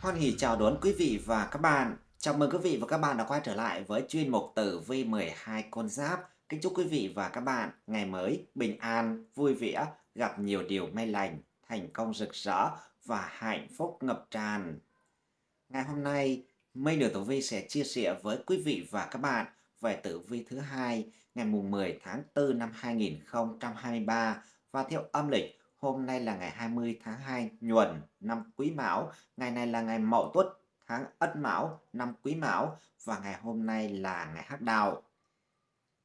Hoan hỉ chào đón quý vị và các bạn. Chào mừng quý vị và các bạn đã quay trở lại với chuyên mục tử vi 12 con giáp. Kính chúc quý vị và các bạn ngày mới bình an, vui vẻ, gặp nhiều điều may lành, thành công rực rỡ và hạnh phúc ngập tràn. Ngày hôm nay, Mây Nửa Tử Vi sẽ chia sẻ với quý vị và các bạn về tử vi thứ hai ngày mùng 10 tháng 4 năm 2023 và theo âm lịch Hôm nay là ngày 20 tháng 2 nhuần năm Quý Mão, ngày này là ngày Mậu Tuất tháng Ất Mão năm Quý Mão. Và ngày hôm nay là ngày Hắc Đạo.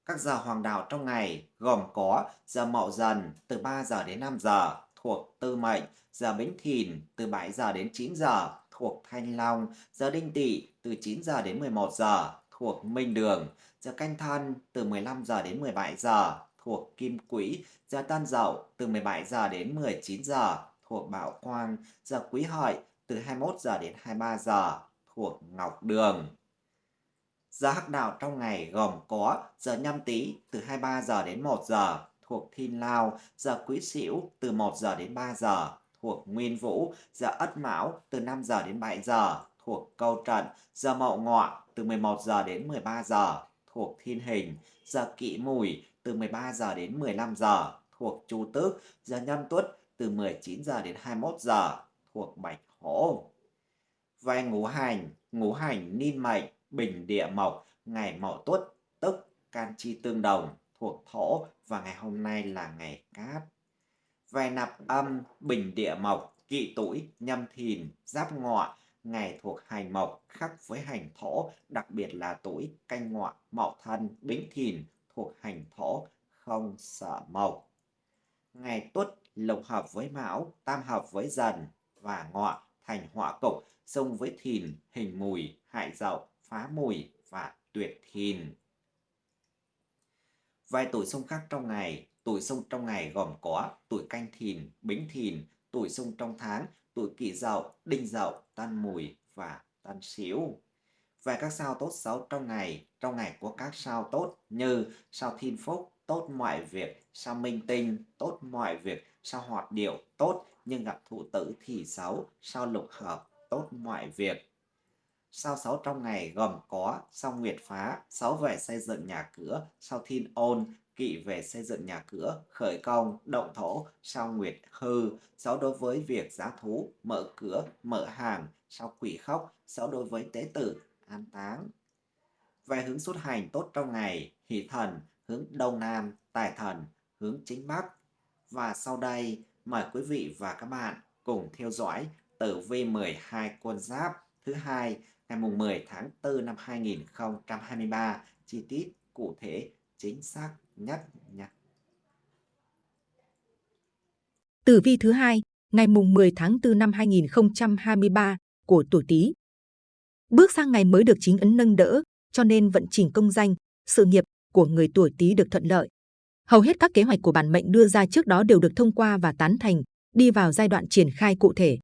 Các giờ hoàng đạo trong ngày gồm có giờ Mậu Dần từ 3 giờ đến 5 giờ thuộc Tư Mệnh, giờ Bính Thìn từ 7 giờ đến 9 giờ thuộc Thanh Long, giờ Đinh Tỵ từ 9 giờ đến 11 giờ thuộc Minh Đường, giờ Canh Thân từ 15 giờ đến 17 giờ thuộc Kim Quỹ, giờ tan Dậu từ 17 giờ đến 19 giờ thuộc Bảo Quang, giờ Quý Hợi từ 21 giờ đến 23 giờ thuộc Ngọc Đường. Giờ hắc đạo trong ngày gồm có giờ nhâm tý từ 23 giờ đến 1 giờ thuộc Thiên Lao, giờ Quý Sửu từ 1 giờ đến 3 giờ thuộc Nguyên Vũ, giờ Ất Mão từ 5 giờ đến 7 giờ thuộc Câu Trận, giờ Mậu Ngọ từ 11 giờ đến 13 giờ thuộc Thiên Hình, giờ Kỵ Mùi từ 13 giờ đến 15 giờ thuộc Chu Tước, giờ Nhâm Tuất từ 19 giờ đến 21 giờ thuộc Bạch Hổ. Về ngũ hành, ngũ hành ninh mệnh, bình địa mộc, ngày mậu tuất, tức can chi tương đồng, thuộc thổ và ngày hôm nay là ngày cát. Về nạp âm, bình địa mộc, kỵ tuổi, nhâm thìn, giáp ngọ, ngày thuộc hành mộc khắc với hành thổ, đặc biệt là tuổi canh ngọ, mậu thân, bính thìn, thuộc hành thổ, không sợ mộc. Ngày tuất lục hợp với mão, tam hợp với dần và ngọ thành họa cục, xung với thìn, hình mùi, hại dậu, phá mùi và tuyệt thìn. Vài tuổi xung khác trong ngày, tuổi xung trong ngày gồm có tuổi canh thìn, bính thìn, tuổi xung trong tháng, tuổi kỷ dậu, đinh dậu, tân mùi và tân sửu về các sao tốt xấu trong ngày, trong ngày của các sao tốt như sao thiên phúc, tốt mọi việc, sao minh tinh, tốt mọi việc, sao hoạt điệu, tốt nhưng gặp thụ tử thì xấu, sao lục hợp, tốt mọi việc. Sao xấu trong ngày gồm có sao nguyệt phá, xấu về xây dựng nhà cửa, sao thiên ôn, kỵ về xây dựng nhà cửa, khởi công, động thổ, sao nguyệt hư, xấu đối với việc giá thú, mở cửa, mở hàng, sao quỷ khóc, xấu đối với tế tử, an táng. Về hướng xuất hành tốt trong ngày, hỷ thần, hướng đông nam, tài thần, hướng chính bắc. Và sau đây, mời quý vị và các bạn cùng theo dõi tử vi 12 quân giáp thứ hai ngày mùng 10 tháng 4 năm 2023 chi tiết cụ thể chính xác nhất nhé. Tử vi thứ hai ngày mùng 10 tháng 4 năm 2023 của tuổi Tý Bước sang ngày mới được chính ấn nâng đỡ, cho nên vận trình công danh, sự nghiệp của người tuổi Tý được thuận lợi. Hầu hết các kế hoạch của bản mệnh đưa ra trước đó đều được thông qua và tán thành, đi vào giai đoạn triển khai cụ thể.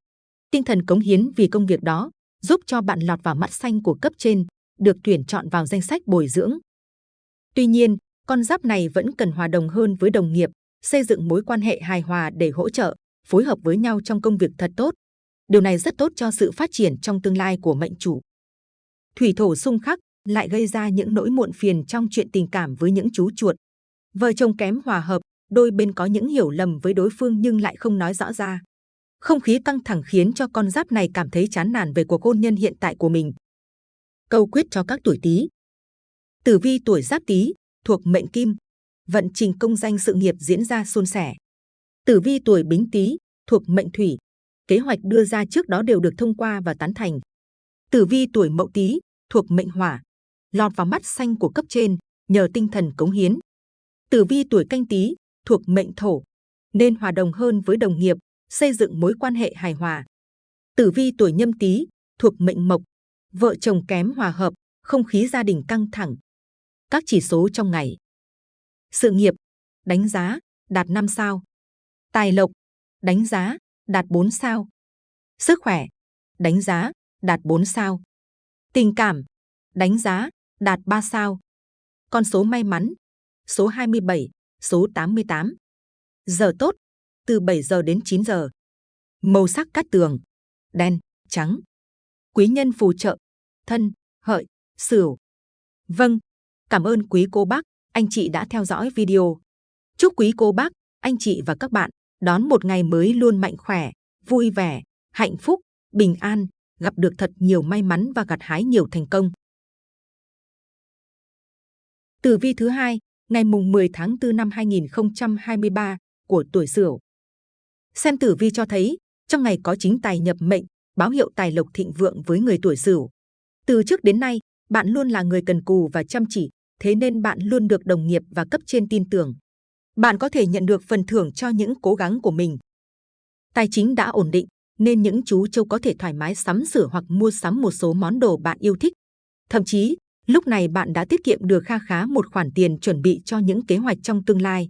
Tinh thần cống hiến vì công việc đó giúp cho bạn lọt vào mắt xanh của cấp trên, được tuyển chọn vào danh sách bồi dưỡng. Tuy nhiên, con giáp này vẫn cần hòa đồng hơn với đồng nghiệp, xây dựng mối quan hệ hài hòa để hỗ trợ, phối hợp với nhau trong công việc thật tốt. Điều này rất tốt cho sự phát triển trong tương lai của mệnh chủ thủy thổ xung khắc lại gây ra những nỗi muộn phiền trong chuyện tình cảm với những chú chuột. Vợ chồng kém hòa hợp, đôi bên có những hiểu lầm với đối phương nhưng lại không nói rõ ra. Không khí căng thẳng khiến cho con giáp này cảm thấy chán nản về cuộc hôn nhân hiện tại của mình. Câu quyết cho các tuổi Tý. Tử vi tuổi Giáp Tý thuộc mệnh Kim, vận trình công danh sự nghiệp diễn ra suôn sẻ. Tử vi tuổi Bính Tý thuộc mệnh Thủy, kế hoạch đưa ra trước đó đều được thông qua và tán thành. Tử vi tuổi Mậu Tý thuộc mệnh Hỏa, lọt vào mắt xanh của cấp trên nhờ tinh thần cống hiến. Tử vi tuổi Canh Tý thuộc mệnh Thổ, nên hòa đồng hơn với đồng nghiệp, xây dựng mối quan hệ hài hòa. Tử vi tuổi Nhâm Tý thuộc mệnh Mộc, vợ chồng kém hòa hợp, không khí gia đình căng thẳng. Các chỉ số trong ngày. Sự nghiệp, đánh giá, đạt 5 sao. Tài lộc, đánh giá, đạt 4 sao. Sức khỏe, đánh giá, đạt 4 sao. Tình cảm, đánh giá, đạt 3 sao. Con số may mắn, số 27, số 88. Giờ tốt, từ 7 giờ đến 9 giờ. Màu sắc cát tường, đen, trắng. quý nhân phù trợ, thân, hợi, sửu. Vâng, cảm ơn quý cô bác, anh chị đã theo dõi video. Chúc quý cô bác, anh chị và các bạn đón một ngày mới luôn mạnh khỏe, vui vẻ, hạnh phúc, bình an, gặp được thật nhiều may mắn và gặt hái nhiều thành công. Tử vi thứ hai, ngày mùng 10 tháng 4 năm 2023 của tuổi Sửu. Xem tử vi cho thấy, trong ngày có chính tài nhập mệnh, báo hiệu tài lộc thịnh vượng với người tuổi Sửu. Từ trước đến nay, bạn luôn là người cần cù và chăm chỉ, thế nên bạn luôn được đồng nghiệp và cấp trên tin tưởng. Bạn có thể nhận được phần thưởng cho những cố gắng của mình. Tài chính đã ổn định, nên những chú trâu có thể thoải mái sắm sửa hoặc mua sắm một số món đồ bạn yêu thích. Thậm chí, lúc này bạn đã tiết kiệm được kha khá một khoản tiền chuẩn bị cho những kế hoạch trong tương lai.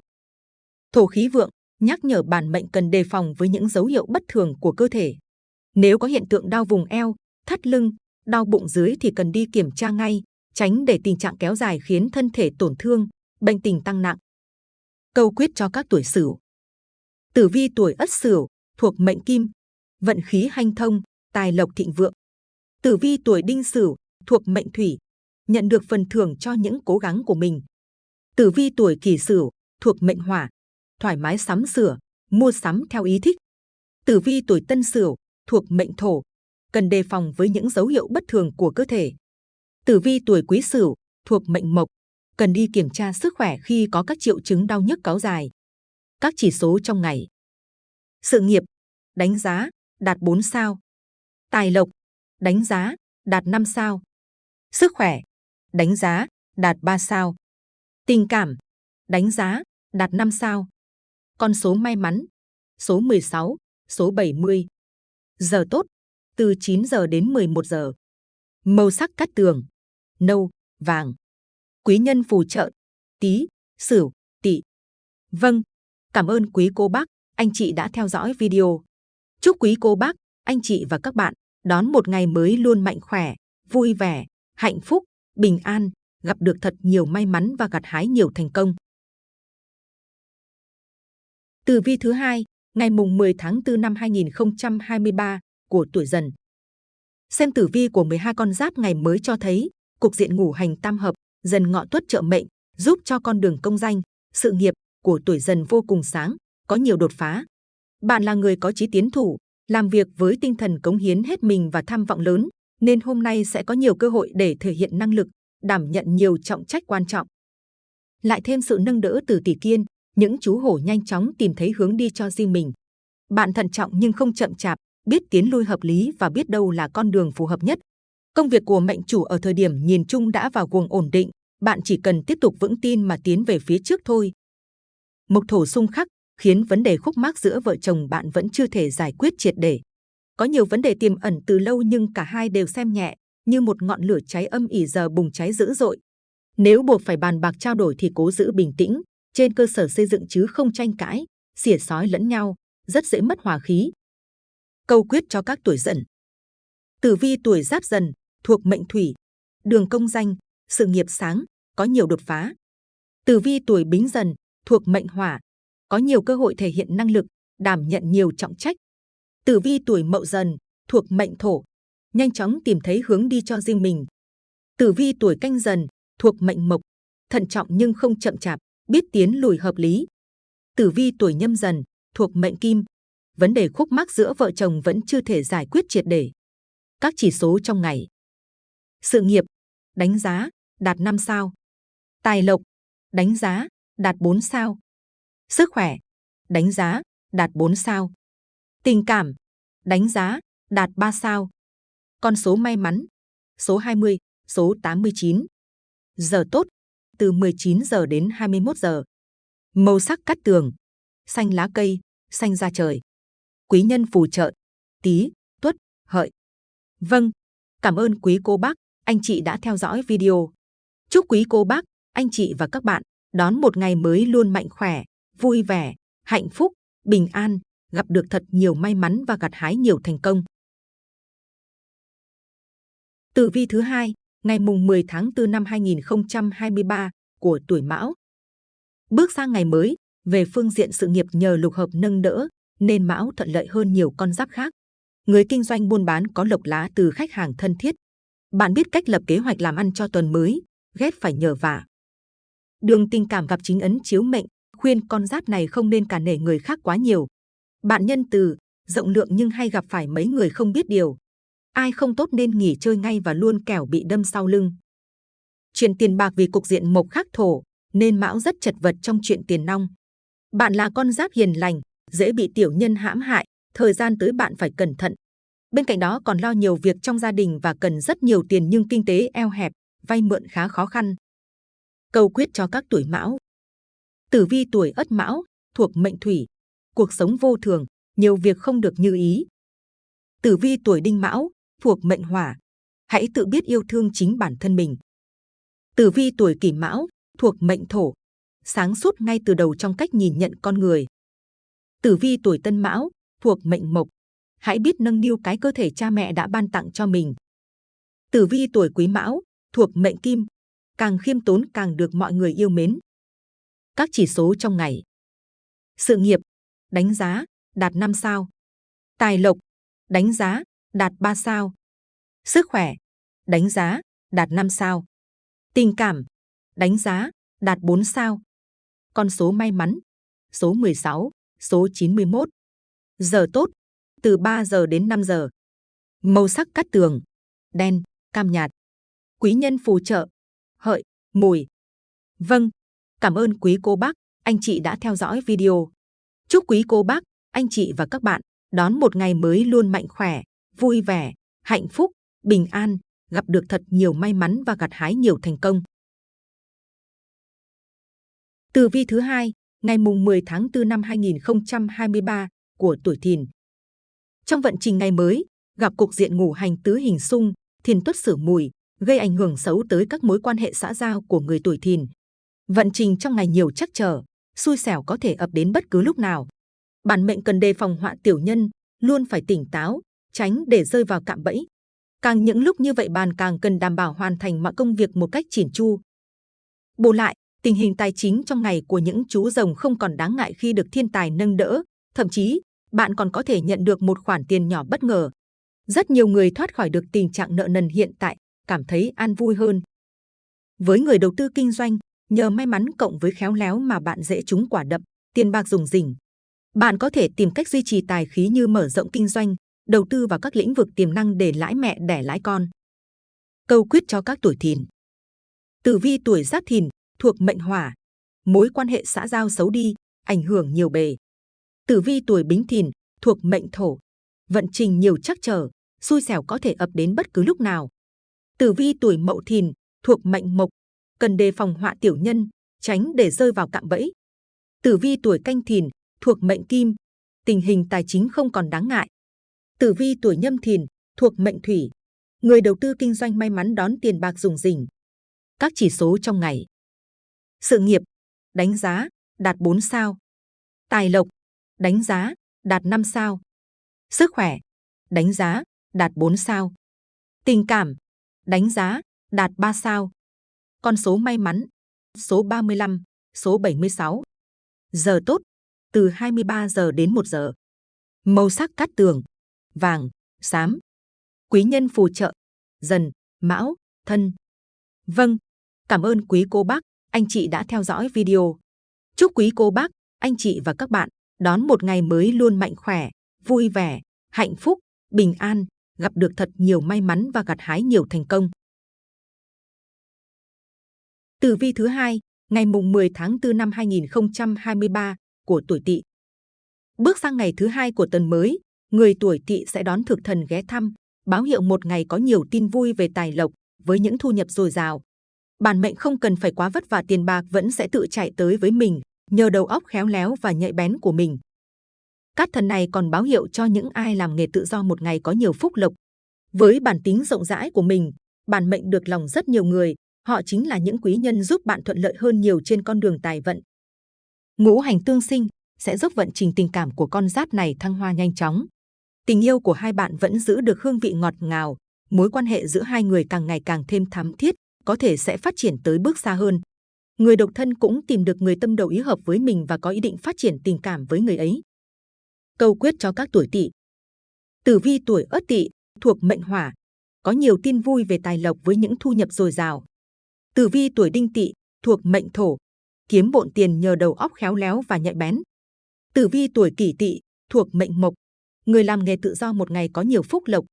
Thổ khí vượng nhắc nhở bản mệnh cần đề phòng với những dấu hiệu bất thường của cơ thể. Nếu có hiện tượng đau vùng eo, thắt lưng, đau bụng dưới thì cần đi kiểm tra ngay, tránh để tình trạng kéo dài khiến thân thể tổn thương, bệnh tình tăng nặng. Câu quyết cho các tuổi Sửu. Tử vi tuổi Ất Sửu thuộc mệnh Kim, vận khí hanh thông, tài lộc thịnh vượng. Tử vi tuổi Đinh Sửu thuộc mệnh Thủy, nhận được phần thưởng cho những cố gắng của mình. Tử vi tuổi Kỷ Sửu thuộc mệnh Hỏa, thoải mái sắm sửa, mua sắm theo ý thích. Tử vi tuổi Tân Sửu thuộc mệnh Thổ, cần đề phòng với những dấu hiệu bất thường của cơ thể. Tử vi tuổi Quý Sửu thuộc mệnh Mộc, cần đi kiểm tra sức khỏe khi có các triệu chứng đau nhức kéo dài. Các chỉ số trong ngày. Sự nghiệp, đánh giá, đạt 4 sao. Tài lộc, đánh giá, đạt 5 sao. Sức khỏe, đánh giá, đạt 3 sao. Tình cảm, đánh giá, đạt 5 sao. Con số may mắn, số 16, số 70. Giờ tốt, từ 9 giờ đến 11 giờ. Màu sắc cát tường, nâu, vàng. Quý nhân phù trợ, tí, sửu, tỵ. Vâng, cảm ơn quý cô bác, anh chị đã theo dõi video. Chúc quý cô bác, anh chị và các bạn đón một ngày mới luôn mạnh khỏe, vui vẻ, hạnh phúc, bình an, gặp được thật nhiều may mắn và gặt hái nhiều thành công. Tử vi thứ hai, ngày mùng 10 tháng 4 năm 2023 của tuổi Dần. Xem tử vi của 12 con giáp ngày mới cho thấy, cục diện ngũ hành tam hợp, dần ngọ tuất trợ mệnh, giúp cho con đường công danh, sự nghiệp của tuổi Dần vô cùng sáng, có nhiều đột phá. Bạn là người có chí tiến thủ, làm việc với tinh thần cống hiến hết mình và tham vọng lớn, nên hôm nay sẽ có nhiều cơ hội để thể hiện năng lực, đảm nhận nhiều trọng trách quan trọng. Lại thêm sự nâng đỡ từ tỷ kiên, những chú hổ nhanh chóng tìm thấy hướng đi cho riêng mình. Bạn thận trọng nhưng không chậm chạp, biết tiến lui hợp lý và biết đâu là con đường phù hợp nhất. Công việc của mệnh chủ ở thời điểm nhìn chung đã vào guồng ổn định, bạn chỉ cần tiếp tục vững tin mà tiến về phía trước thôi. Mộc thổ xung khắc khiến vấn đề khúc mắc giữa vợ chồng bạn vẫn chưa thể giải quyết triệt để. Có nhiều vấn đề tiềm ẩn từ lâu nhưng cả hai đều xem nhẹ, như một ngọn lửa cháy âm ỉ giờ bùng cháy dữ dội. Nếu buộc phải bàn bạc trao đổi thì cố giữ bình tĩnh, trên cơ sở xây dựng chứ không tranh cãi, xỉa sói lẫn nhau, rất dễ mất hòa khí. Câu quyết cho các tuổi dần. Tử vi tuổi giáp dần, thuộc mệnh thủy, đường công danh, sự nghiệp sáng, có nhiều đột phá. Tử vi tuổi bính dần, thuộc mệnh hỏa, có nhiều cơ hội thể hiện năng lực, đảm nhận nhiều trọng trách. Tử vi tuổi mậu dần, thuộc mệnh thổ, nhanh chóng tìm thấy hướng đi cho riêng mình. Tử vi tuổi canh dần, thuộc mệnh mộc, thận trọng nhưng không chậm chạp, biết tiến lùi hợp lý. Tử vi tuổi nhâm dần, thuộc mệnh kim, vấn đề khúc mắc giữa vợ chồng vẫn chưa thể giải quyết triệt để. Các chỉ số trong ngày. Sự nghiệp, đánh giá, đạt 5 sao. Tài lộc, đánh giá, đạt 4 sao. Sức khỏe, đánh giá, đạt 4 sao. Tình cảm, đánh giá, đạt 3 sao. Con số may mắn, số 20, số 89. Giờ tốt, từ 19 giờ đến 21 giờ. Màu sắc cắt tường, xanh lá cây, xanh da trời. Quý nhân phù trợ, tí, tuất, hợi. Vâng, cảm ơn quý cô bác, anh chị đã theo dõi video. Chúc quý cô bác, anh chị và các bạn đón một ngày mới luôn mạnh khỏe, vui vẻ, hạnh phúc, bình an, gặp được thật nhiều may mắn và gặt hái nhiều thành công. Tử vi thứ hai, ngày mùng 10 tháng 4 năm 2023 của tuổi Mão. Bước sang ngày mới, về phương diện sự nghiệp nhờ lục hợp nâng đỡ, nên Mão thuận lợi hơn nhiều con giáp khác. người kinh doanh buôn bán có lộc lá từ khách hàng thân thiết. Bạn biết cách lập kế hoạch làm ăn cho tuần mới, ghét phải nhờ vả. Đường tình cảm gặp chính ấn chiếu mệnh, khuyên con giáp này không nên cả nể người khác quá nhiều. Bạn nhân từ, rộng lượng nhưng hay gặp phải mấy người không biết điều. Ai không tốt nên nghỉ chơi ngay và luôn kẻo bị đâm sau lưng. Chuyện tiền bạc vì cục diện mộc khắc thổ, nên mão rất chật vật trong chuyện tiền nong. Bạn là con giáp hiền lành, dễ bị tiểu nhân hãm hại, thời gian tới bạn phải cẩn thận. Bên cạnh đó còn lo nhiều việc trong gia đình và cần rất nhiều tiền nhưng kinh tế eo hẹp, vay mượn khá khó khăn. Câu quyết cho các tuổi mão. Tử vi tuổi ất mão, thuộc mệnh thủy, cuộc sống vô thường, nhiều việc không được như ý. Tử vi tuổi đinh mão, thuộc mệnh hỏa, hãy tự biết yêu thương chính bản thân mình. Tử vi tuổi kỷ mão, thuộc mệnh thổ, sáng suốt ngay từ đầu trong cách nhìn nhận con người. Tử vi tuổi tân mão, thuộc mệnh mộc, hãy biết nâng niu cái cơ thể cha mẹ đã ban tặng cho mình. Tử vi tuổi quý mão, thuộc mệnh kim, càng khiêm tốn càng được mọi người yêu mến. Các chỉ số trong ngày. Sự nghiệp, đánh giá, đạt 5 sao. Tài lộc, đánh giá, đạt 3 sao. Sức khỏe, đánh giá, đạt 5 sao. Tình cảm, đánh giá, đạt 4 sao. Con số may mắn, số 16, số 91. Giờ tốt, từ 3 giờ đến 5 giờ. Màu sắc cát tường, đen, cam nhạt. Quý nhân phù trợ, hợi, mùi. Vâng, cảm ơn quý cô bác, anh chị đã theo dõi video. Chúc quý cô bác, anh chị và các bạn đón một ngày mới luôn mạnh khỏe, vui vẻ, hạnh phúc, bình an, gặp được thật nhiều may mắn và gặt hái nhiều thành công. Tử vi thứ hai, ngày mùng 10 tháng 4 năm 2023 của tuổi Thìn. Trong vận trình ngày mới, gặp cục diện ngủ hành tứ hình xung, Thìn tuất sửa mùi, gây ảnh hưởng xấu tới các mối quan hệ xã giao của người tuổi Thìn. Vận trình trong ngày nhiều chắc trở, xui xẻo có thể ập đến bất cứ lúc nào. Bản mệnh cần đề phòng họa tiểu nhân, luôn phải tỉnh táo, tránh để rơi vào cạm bẫy. Càng những lúc như vậy bàn càng cần đảm bảo hoàn thành mọi công việc một cách chỉn chu. Bù lại, tình hình tài chính trong ngày của những chú rồng không còn đáng ngại khi được thiên tài nâng đỡ, thậm chí bạn còn có thể nhận được một khoản tiền nhỏ bất ngờ. Rất nhiều người thoát khỏi được tình trạng nợ nần hiện tại, cảm thấy an vui hơn. Với người đầu tư kinh doanh, nhờ may mắn cộng với khéo léo mà bạn dễ trúng quả đậm, tiền bạc rủng rỉnh. Bạn có thể tìm cách duy trì tài khí như mở rộng kinh doanh, đầu tư vào các lĩnh vực tiềm năng để lãi mẹ đẻ lãi con. Câu quyết cho các tuổi thìn. Tử vi tuổi giáp thìn, thuộc mệnh hỏa, mối quan hệ xã giao xấu đi, ảnh hưởng nhiều bề. Tử vi tuổi bính thìn, thuộc mệnh thổ, vận trình nhiều trắc trở, xui xẻo có thể ập đến bất cứ lúc nào. Tử vi tuổi mậu thìn, thuộc mệnh mộc, cần đề phòng họa tiểu nhân, tránh để rơi vào cạm bẫy. Tử vi tuổi canh thìn, thuộc mệnh kim, tình hình tài chính không còn đáng ngại. Tử vi tuổi nhâm thìn, thuộc mệnh thủy, người đầu tư kinh doanh may mắn đón tiền bạc dùng rỉnh. Các chỉ số trong ngày. Sự nghiệp, đánh giá, đạt 4 sao. Tài lộc, đánh giá, đạt 5 sao. Sức khỏe, đánh giá, đạt 4 sao. Tình cảm, đánh giá, đạt 3 sao. Con số may mắn, số 35, số 76. Giờ tốt, từ 23 giờ đến 1 giờ. Màu sắc cát tường, vàng, xám. Quý nhân phù trợ, dần, mão, thân. Vâng, cảm ơn quý cô bác, anh chị đã theo dõi video. Chúc quý cô bác, anh chị và các bạn đón một ngày mới luôn mạnh khỏe, vui vẻ, hạnh phúc, bình an, gặp được thật nhiều may mắn và gặt hái nhiều thành công. Tử vi thứ hai, ngày mùng 10 tháng 4 năm 2023 của tuổi Tỵ. Bước sang ngày thứ hai của tuần mới, người tuổi Tỵ sẽ đón thực thần ghé thăm, báo hiệu một ngày có nhiều tin vui về tài lộc với những thu nhập dồi dào. Bản mệnh không cần phải quá vất vả tiền bạc vẫn sẽ tự chạy tới với mình nhờ đầu óc khéo léo và nhạy bén của mình. Các thần này còn báo hiệu cho những ai làm nghề tự do một ngày có nhiều phúc lộc. Với bản tính rộng rãi của mình, bản mệnh được lòng rất nhiều người, họ chính là những quý nhân giúp bạn thuận lợi hơn nhiều trên con đường tài vận. Ngũ hành tương sinh sẽ giúp vận trình tình cảm của con giáp này thăng hoa nhanh chóng. Tình yêu của hai bạn vẫn giữ được hương vị ngọt ngào, mối quan hệ giữa hai người càng ngày càng thêm thắm thiết, có thể sẽ phát triển tới bước xa hơn. Người độc thân cũng tìm được người tâm đầu ý hợp với mình và có ý định phát triển tình cảm với người ấy. Câu quyết cho các tuổi tỵ Tử vi tuổi Ất Tỵ thuộc mệnh Hỏa, có nhiều tin vui về tài lộc với những thu nhập dồi dào. Tử vi tuổi Đinh Tỵ thuộc mệnh Thổ, kiếm bộn tiền nhờ đầu óc khéo léo và nhạy bén. Tử vi tuổi Kỷ Tỵ thuộc mệnh Mộc, người làm nghề tự do một ngày có nhiều phúc lộc.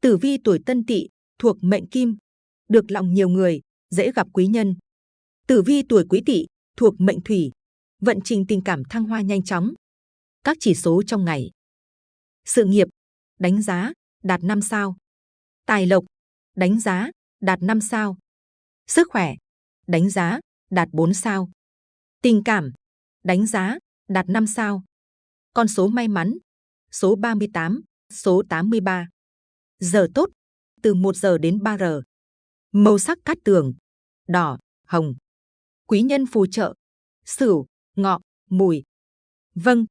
Tử vi tuổi Tân Tỵ thuộc mệnh Kim, được lòng nhiều người, dễ gặp quý nhân. Tử vi tuổi Quý Tỵ thuộc mệnh Thủy, vận trình tình cảm thăng hoa nhanh chóng. Các chỉ số trong ngày. Sự nghiệp, đánh giá, đạt 5 sao. Tài lộc, đánh giá, đạt 5 sao. Sức khỏe, đánh giá, đạt 4 sao. Tình cảm, đánh giá, đạt 5 sao. Con số may mắn, số 38, số 83. Giờ tốt, từ 1 giờ đến 3 giờ. Màu sắc cát tường, đỏ, hồng. Quý nhân phù trợ, sửu, ngọ, mùi. Vâng,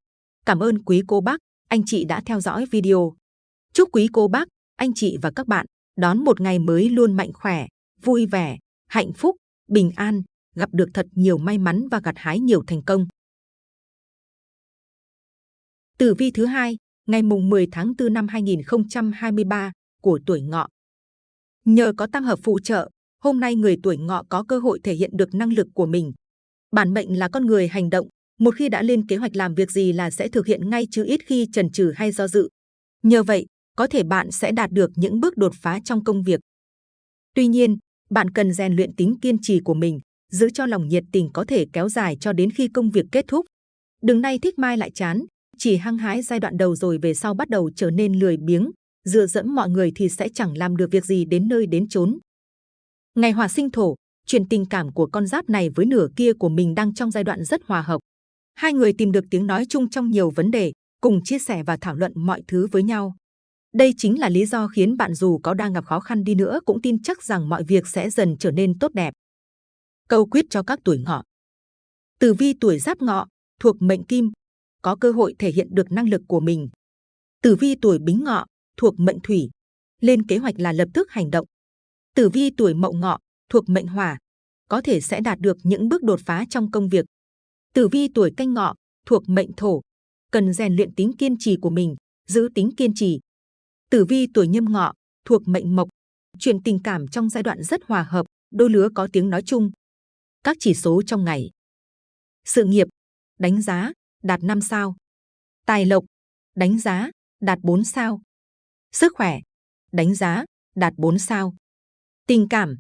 cảm ơn quý cô bác, anh chị đã theo dõi video. Chúc quý cô bác, anh chị và các bạn đón một ngày mới luôn mạnh khỏe, vui vẻ, hạnh phúc, bình an, gặp được thật nhiều may mắn và gặt hái nhiều thành công. Tử vi thứ hai, ngày mùng 10 tháng 4 năm 2023 của tuổi ngọ. Nhờ có tam hợp phụ trợ, hôm nay người tuổi ngọ có cơ hội thể hiện được năng lực của mình. Bản mệnh là con người hành động, một khi đã lên kế hoạch làm việc gì là sẽ thực hiện ngay chứ ít khi chần chừ hay do dự. Nhờ vậy, có thể bạn sẽ đạt được những bước đột phá trong công việc. Tuy nhiên, bạn cần rèn luyện tính kiên trì của mình, giữ cho lòng nhiệt tình có thể kéo dài cho đến khi công việc kết thúc. Đừng nay thích mai lại chán, chỉ hăng hái giai đoạn đầu rồi về sau bắt đầu trở nên lười biếng, dựa dẫm mọi người thì sẽ chẳng làm được việc gì đến nơi đến chốn. Ngày hòa sinh thổ, chuyện tình cảm của con giáp này với nửa kia của mình đang trong giai đoạn rất hòa hợp. Hai người tìm được tiếng nói chung trong nhiều vấn đề, cùng chia sẻ và thảo luận mọi thứ với nhau. Đây chính là lý do khiến bạn dù có đang gặp khó khăn đi nữa cũng tin chắc rằng mọi việc sẽ dần trở nên tốt đẹp. Câu quyết cho các tuổi ngọ. Tử vi tuổi giáp ngọ, thuộc mệnh kim, có cơ hội thể hiện được năng lực của mình. Tử vi tuổi bính ngọ, thuộc mệnh thủy, lên kế hoạch là lập tức hành động. Tử vi tuổi mậu ngọ, thuộc mệnh hỏa, có thể sẽ đạt được những bước đột phá trong công việc. Tử vi tuổi canh ngọ, thuộc mệnh thổ, cần rèn luyện tính kiên trì của mình, giữ tính kiên trì. Tử vi tuổi nhâm ngọ, thuộc mệnh mộc, chuyện tình cảm trong giai đoạn rất hòa hợp, đôi lứa có tiếng nói chung. Các chỉ số trong ngày. Sự nghiệp, đánh giá, đạt 5 sao. Tài lộc, đánh giá, đạt 4 sao. Sức khỏe, đánh giá, đạt 4 sao. Tình cảm,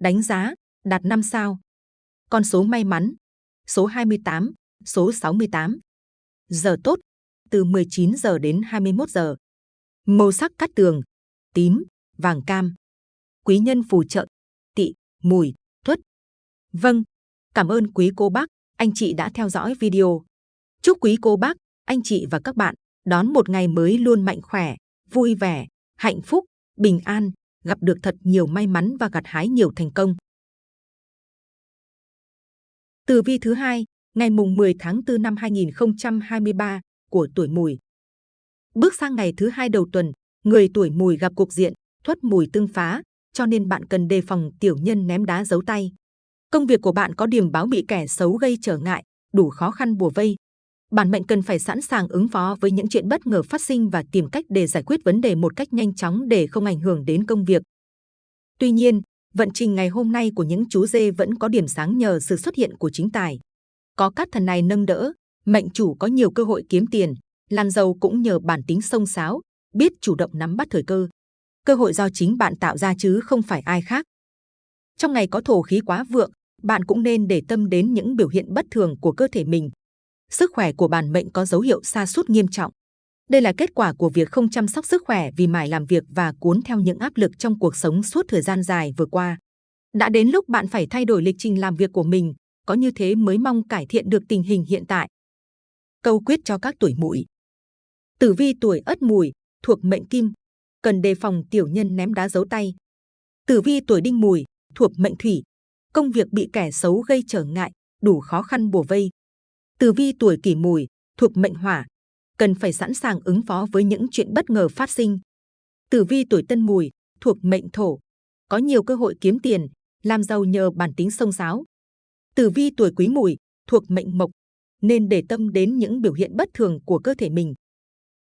đánh giá, đạt 5 sao. Con số may mắn, số 28, số 68. Giờ tốt, từ 19 giờ đến 21 giờ. Màu sắc cát tường, tím, vàng cam. Quý nhân phù trợ, tị, mùi, tuất. Vâng, cảm ơn quý cô bác, anh chị đã theo dõi video. Chúc quý cô bác, anh chị và các bạn đón một ngày mới luôn mạnh khỏe, vui vẻ, hạnh phúc, bình an, gặp được thật nhiều may mắn và gặt hái nhiều thành công. Tử vi thứ hai, ngày mùng 10 tháng 4 năm 2023 của tuổi Mùi. Bước sang ngày thứ hai đầu tuần, người tuổi Mùi gặp cục diện thoát mùi tương phá, cho nên bạn cần đề phòng tiểu nhân ném đá giấu tay. Công việc của bạn có điểm báo bị kẻ xấu gây trở ngại, đủ khó khăn bùa vây, bản mệnh cần phải sẵn sàng ứng phó với những chuyện bất ngờ phát sinh và tìm cách để giải quyết vấn đề một cách nhanh chóng để không ảnh hưởng đến công việc. Tuy nhiên, vận trình ngày hôm nay của những chú dê vẫn có điểm sáng nhờ sự xuất hiện của chính tài. Có các thần này nâng đỡ, mệnh chủ có nhiều cơ hội kiếm tiền, lan giàu cũng nhờ bản tính sông sáo, biết chủ động nắm bắt thời cơ. Cơ hội do chính bạn tạo ra chứ không phải ai khác. Trong ngày có thổ khí quá vượng, bạn cũng nên để tâm đến những biểu hiện bất thường của cơ thể mình, sức khỏe của bản mệnh có dấu hiệu sa sút nghiêm trọng. Đây là kết quả của việc không chăm sóc sức khỏe vì mải làm việc và cuốn theo những áp lực trong cuộc sống suốt thời gian dài vừa qua. Đã đến lúc bạn phải thay đổi lịch trình làm việc của mình, có như thế mới mong cải thiện được tình hình hiện tại. Câu quyết cho các tuổi mùi. Tử vi tuổi ất mùi, thuộc mệnh kim, cần đề phòng tiểu nhân ném đá giấu tay. Tử vi tuổi đinh mùi, thuộc mệnh thủy, công việc bị kẻ xấu gây trở ngại, đủ khó khăn bùa vây, Tử vi tuổi kỷ mùi, thuộc mệnh hỏa, cần phải sẵn sàng ứng phó với những chuyện bất ngờ phát sinh. Tử vi tuổi tân mùi, thuộc mệnh thổ, có nhiều cơ hội kiếm tiền, làm giàu nhờ bản tính sông sáo. Tử vi tuổi quý mùi, thuộc mệnh mộc, nên để tâm đến những biểu hiện bất thường của cơ thể mình.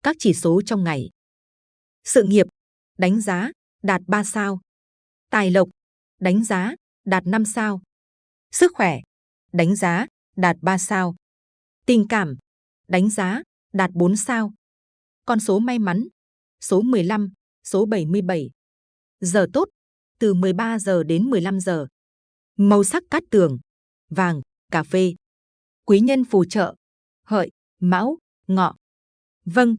Các chỉ số trong ngày. Sự nghiệp, đánh giá, đạt 3 sao. Tài lộc, đánh giá, đạt 5 sao. Sức khỏe, đánh giá, đạt 3 sao. Tình cảm, đánh giá, đạt 4 sao. Con số may mắn, số 15, số 77. Giờ tốt, từ 13 giờ đến 15 giờ. Màu sắc cát tường, vàng, cà phê. Quý nhân phù trợ, hợi, mão, ngọ. Vâng,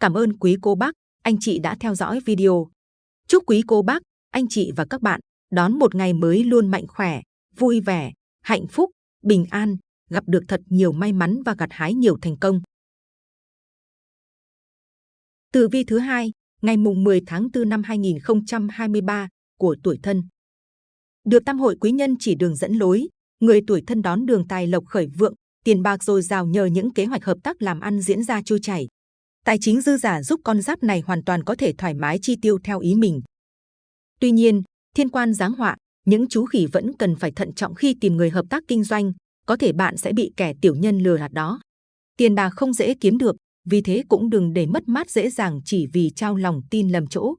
cảm ơn quý cô bác, anh chị đã theo dõi video. Chúc quý cô bác, anh chị và các bạn đón một ngày mới luôn mạnh khỏe, vui vẻ, hạnh phúc, bình an, gặp được thật nhiều may mắn và gặt hái nhiều thành công. Tử vi thứ hai, ngày mùng 10 tháng 4 năm 2023 của tuổi thân. Được tam hội quý nhân chỉ đường dẫn lối, người tuổi thân đón đường tài lộc khởi vượng, tiền bạc dồi dào nhờ những kế hoạch hợp tác làm ăn diễn ra trôi chảy. Tài chính dư giả giúp con giáp này hoàn toàn có thể thoải mái chi tiêu theo ý mình. Tuy nhiên, thiên quan giáng họa, những chú khỉ vẫn cần phải thận trọng khi tìm người hợp tác kinh doanh, có thể bạn sẽ bị kẻ tiểu nhân lừa gạt đó. Tiền bạc không dễ kiếm được, vì thế cũng đừng để mất mát dễ dàng chỉ vì trao lòng tin lầm chỗ.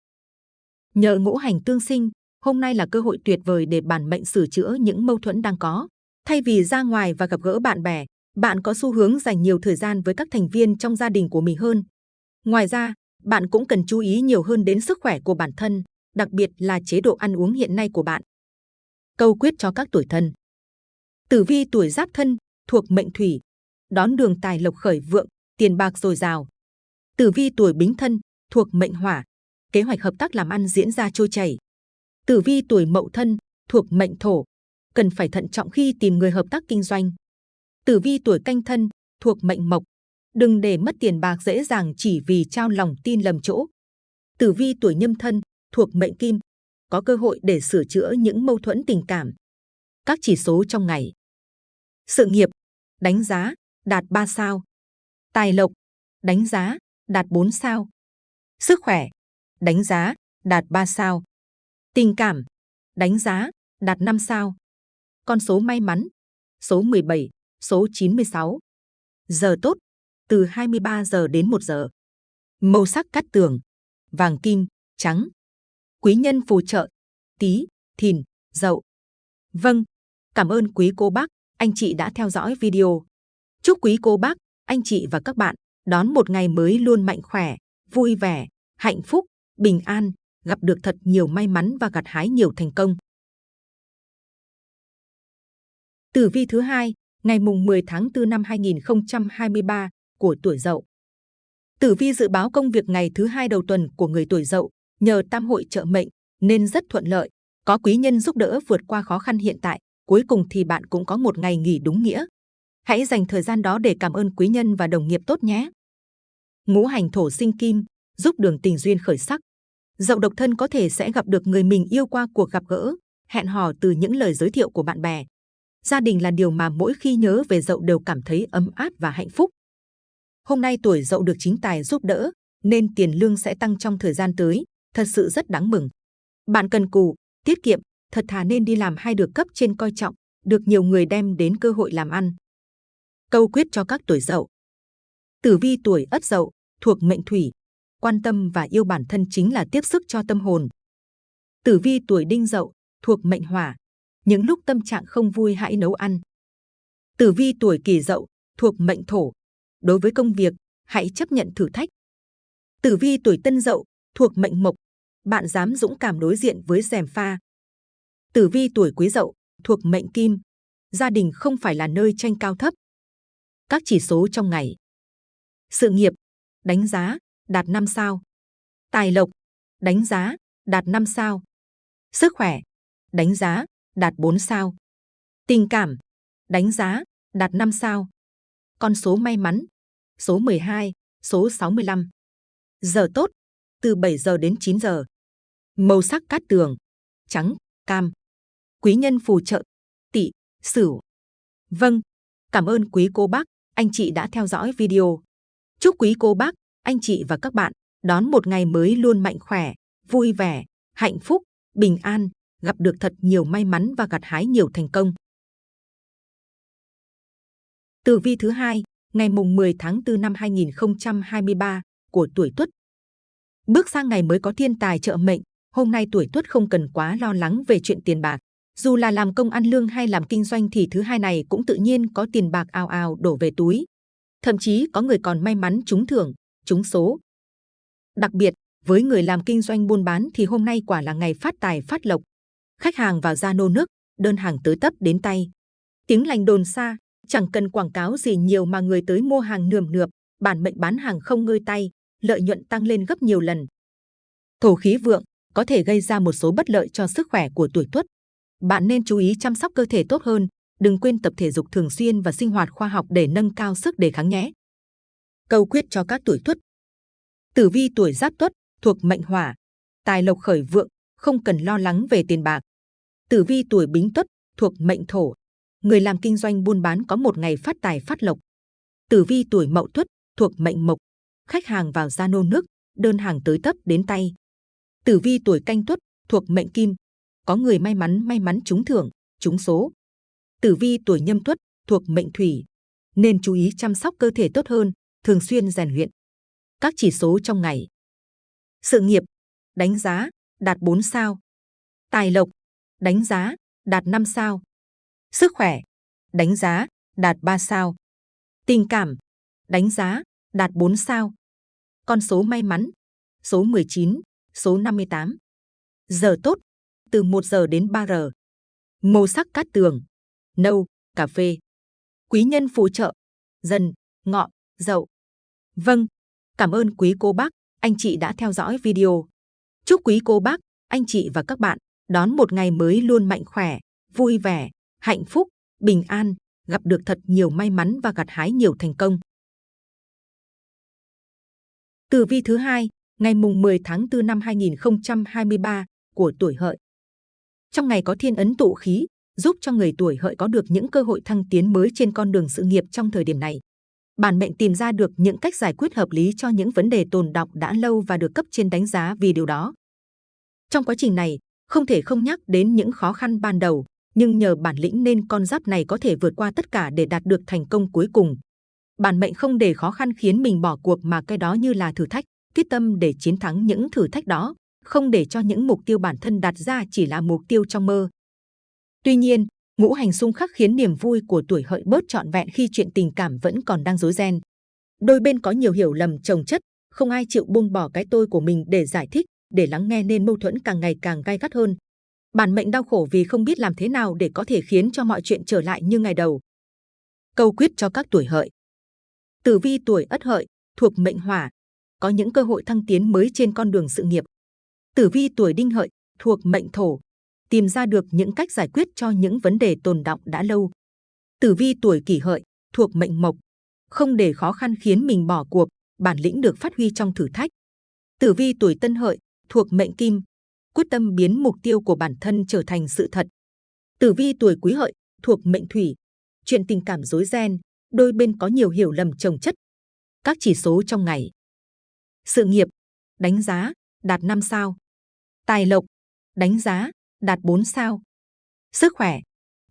Nhờ ngũ hành tương sinh, hôm nay là cơ hội tuyệt vời để bản mệnh sửa chữa những mâu thuẫn đang có. Thay vì ra ngoài và gặp gỡ bạn bè, bạn có xu hướng dành nhiều thời gian với các thành viên trong gia đình của mình hơn. Ngoài ra, bạn cũng cần chú ý nhiều hơn đến sức khỏe của bản thân, đặc biệt là chế độ ăn uống hiện nay của bạn. Câu quyết cho các tuổi thân Tử vi tuổi giáp thân, thuộc mệnh thủy, đón đường tài lộc khởi vượng, tiền bạc dồi dào. Tử vi tuổi bính thân, thuộc mệnh hỏa, kế hoạch hợp tác làm ăn diễn ra trôi chảy. Tử vi tuổi mậu thân, thuộc mệnh thổ, cần phải thận trọng khi tìm người hợp tác kinh doanh. Tử vi tuổi canh thân, thuộc mệnh mộc, đừng để mất tiền bạc dễ dàng chỉ vì trao lòng tin lầm chỗ. Tử vi tuổi nhâm thân, thuộc mệnh kim, có cơ hội để sửa chữa những mâu thuẫn tình cảm. Các chỉ số trong ngày. Sự nghiệp, đánh giá, đạt 3 sao. Tài lộc, đánh giá, đạt 4 sao. Sức khỏe, đánh giá, đạt 3 sao. Tình cảm, đánh giá, đạt 5 sao. Con số may mắn, số 17, số 96. Giờ tốt, từ 23 giờ đến 1 giờ. Màu sắc cắt tường, vàng kim, trắng. Quý nhân phù trợ, tí, thìn, dậu. Vâng, cảm ơn quý cô bác, anh chị đã theo dõi video. Chúc quý cô bác, anh chị và các bạn đón một ngày mới luôn mạnh khỏe, vui vẻ, hạnh phúc, bình an, gặp được thật nhiều may mắn và gặt hái nhiều thành công. Tử vi thứ hai, ngày mùng 10 tháng 4 năm 2023 của tuổi Dậu. Tử vi dự báo công việc ngày thứ hai đầu tuần của người tuổi Dậu nhờ tam hội trợ mệnh nên rất thuận lợi, có quý nhân giúp đỡ vượt qua khó khăn hiện tại. Cuối cùng thì bạn cũng có một ngày nghỉ đúng nghĩa. Hãy dành thời gian đó để cảm ơn quý nhân và đồng nghiệp tốt nhé. Ngũ hành thổ sinh kim giúp đường tình duyên khởi sắc. Dậu độc thân có thể sẽ gặp được người mình yêu qua cuộc gặp gỡ, hẹn hò từ những lời giới thiệu của bạn bè. Gia đình là điều mà mỗi khi nhớ về dậu đều cảm thấy ấm áp và hạnh phúc. Hôm nay tuổi dậu được chính tài giúp đỡ, nên tiền lương sẽ tăng trong thời gian tới, thật sự rất đáng mừng. Bạn cần cù, tiết kiệm, thật thà nên đi làm hay được cấp trên coi trọng, được nhiều người đem đến cơ hội làm ăn. Câu quyết cho các tuổi dậu. Tử vi tuổi ất dậu, thuộc mệnh thủy, quan tâm và yêu bản thân chính là tiếp sức cho tâm hồn. Tử vi tuổi đinh dậu, thuộc mệnh hỏa, những lúc tâm trạng không vui hãy nấu ăn. Tử vi tuổi kỷ dậu, thuộc mệnh thổ, đối với công việc, hãy chấp nhận thử thách. Tử vi tuổi tân dậu, thuộc mệnh mộc, bạn dám dũng cảm đối diện với rèm pha. Tử vi tuổi quý dậu, thuộc mệnh kim, gia đình không phải là nơi tranh cao thấp. Các chỉ số trong ngày. Sự nghiệp, đánh giá, đạt 5 sao. Tài lộc, đánh giá, đạt 5 sao. Sức khỏe, đánh giá, đạt 4 sao. Tình cảm, đánh giá, đạt 5 sao. Con số may mắn, số 12, số 65. Giờ tốt, từ 7 giờ đến 9 giờ. Màu sắc cát tường, trắng, cam. Quý nhân phù trợ, tỵ, sửu. Vâng, cảm ơn quý cô bác, anh chị đã theo dõi video. Chúc quý cô bác, anh chị và các bạn đón một ngày mới luôn mạnh khỏe, vui vẻ, hạnh phúc, bình an, gặp được thật nhiều may mắn và gặt hái nhiều thành công. Tử vi thứ hai, ngày mùng 10 tháng 4 năm 2023 của tuổi Tuất. Bước sang ngày mới có thiên tài trợ mệnh, hôm nay tuổi tuất không cần quá lo lắng về chuyện tiền bạc. Dù là làm công ăn lương hay làm kinh doanh thì thứ hai này cũng tự nhiên có tiền bạc ào ào đổ về túi. Thậm chí có người còn may mắn trúng thưởng, trúng số. Đặc biệt, với người làm kinh doanh buôn bán thì hôm nay quả là ngày phát tài phát lộc. Khách hàng vào ra nô nước, đơn hàng tới tấp đến tay. Tiếng lành đồn xa, chẳng cần quảng cáo gì nhiều mà người tới mua hàng nườm nượp, bản mệnh bán hàng không ngơi tay, lợi nhuận tăng lên gấp nhiều lần. Thổ khí vượng có thể gây ra một số bất lợi cho sức khỏe của tuổi tuất. Bạn nên chú ý chăm sóc cơ thể tốt hơn, đừng quên tập thể dục thường xuyên và sinh hoạt khoa học để nâng cao sức đề kháng nhé. Câu quyết cho các tuổi tuất. Tử vi tuổi giáp tuất thuộc mệnh hỏa, tài lộc khởi vượng, không cần lo lắng về tiền bạc. Tử vi tuổi bính tuất thuộc mệnh thổ, người làm kinh doanh buôn bán có một ngày phát tài phát lộc. Tử vi tuổi mậu tuất thuộc mệnh mộc, khách hàng vào ra nô nước, đơn hàng tới tấp đến tay. Tử vi tuổi canh tuất thuộc mệnh kim, có người may mắn may mắn trúng thưởng, trúng số. Tử vi tuổi nhâm tuất thuộc mệnh thủy, nên chú ý chăm sóc cơ thể tốt hơn, thường xuyên rèn luyện. Các chỉ số trong ngày. Sự nghiệp, đánh giá, đạt 4 sao. Tài lộc, đánh giá, đạt 5 sao. Sức khỏe, đánh giá, đạt 3 sao. Tình cảm, đánh giá, đạt 4 sao. Con số may mắn, số 19, số 58. Giờ tốt, từ 1 giờ đến 3 giờ. Màu sắc cát tường, nâu, cà phê. Quý nhân phù trợ, dần, ngọ, dậu. Vâng, cảm ơn quý cô bác, anh chị đã theo dõi video. Chúc quý cô bác, anh chị và các bạn đón một ngày mới luôn mạnh khỏe, vui vẻ, hạnh phúc, bình an, gặp được thật nhiều may mắn và gặt hái nhiều thành công. Tử vi thứ hai, ngày mùng 10 tháng 4 năm 2023 của tuổi hợi. Trong ngày có thiên ấn tụ khí, giúp cho người tuổi hợi có được những cơ hội thăng tiến mới trên con đường sự nghiệp trong thời điểm này. Bản mệnh tìm ra được những cách giải quyết hợp lý cho những vấn đề tồn đọng đã lâu và được cấp trên đánh giá vì điều đó. Trong quá trình này, không thể không nhắc đến những khó khăn ban đầu, nhưng nhờ bản lĩnh nên con giáp này có thể vượt qua tất cả để đạt được thành công cuối cùng. Bản mệnh không để khó khăn khiến mình bỏ cuộc mà cái đó như là thử thách, quyết tâm để chiến thắng những thử thách đó, không để cho những mục tiêu bản thân đặt ra chỉ là mục tiêu trong mơ. Tuy nhiên, ngũ hành xung khắc khiến niềm vui của tuổi hợi bớt trọn vẹn khi chuyện tình cảm vẫn còn đang rối ren. Đôi bên có nhiều hiểu lầm chồng chất, không ai chịu buông bỏ cái tôi của mình để giải thích, để lắng nghe nên mâu thuẫn càng ngày càng gai gắt hơn. Bản mệnh đau khổ vì không biết làm thế nào để có thể khiến cho mọi chuyện trở lại như ngày đầu. Câu quyết cho các tuổi hợi. Tử vi tuổi ất hợi thuộc mệnh hỏa, có những cơ hội thăng tiến mới trên con đường sự nghiệp. Tử vi tuổi đinh hợi thuộc mệnh thổ, tìm ra được những cách giải quyết cho những vấn đề tồn đọng đã lâu. Tử vi tuổi kỷ hợi thuộc mệnh mộc, không để khó khăn khiến mình bỏ cuộc, bản lĩnh được phát huy trong thử thách. Tử vi tuổi tân hợi thuộc mệnh kim, quyết tâm biến mục tiêu của bản thân trở thành sự thật. Tử vi tuổi quý hợi thuộc mệnh thủy, chuyện tình cảm rối ren, đôi bên có nhiều hiểu lầm chồng chất. Các chỉ số trong ngày. Sự nghiệp, đánh giá, đạt 5 sao. Tài lộc, đánh giá, đạt 4 sao. Sức khỏe,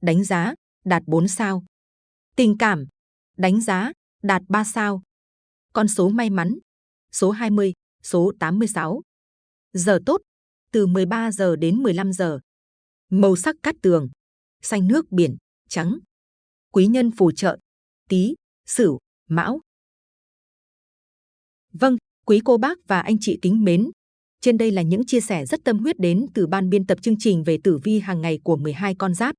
đánh giá, đạt 4 sao. Tình cảm, đánh giá, đạt 3 sao. Con số may mắn, số 20, số 86. Giờ tốt, từ 13 giờ đến 15 giờ. Màu sắc cát tường, xanh nước biển, trắng. Quý nhân phù trợ, Tý, Sửu, Mão. Vâng, quý cô bác và anh chị kính mến. Trên đây là những chia sẻ rất tâm huyết đến từ ban biên tập chương trình về tử vi hàng ngày của 12 con giáp.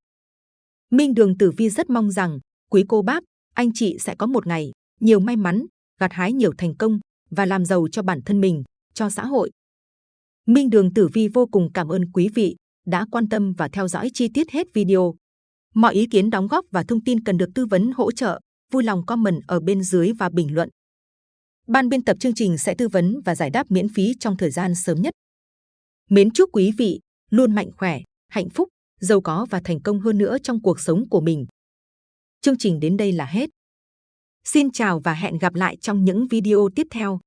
Minh Đường Tử Vi rất mong rằng quý cô bác, anh chị sẽ có một ngày nhiều may mắn, gặt hái nhiều thành công và làm giàu cho bản thân mình, cho xã hội. Minh Đường Tử Vi vô cùng cảm ơn quý vị đã quan tâm và theo dõi chi tiết hết video. Mọi ý kiến đóng góp và thông tin cần được tư vấn hỗ trợ, vui lòng comment ở bên dưới và bình luận. Ban biên tập chương trình sẽ tư vấn và giải đáp miễn phí trong thời gian sớm nhất. Mến chúc quý vị luôn mạnh khỏe, hạnh phúc, giàu có và thành công hơn nữa trong cuộc sống của mình. Chương trình đến đây là hết. Xin chào và hẹn gặp lại trong những video tiếp theo.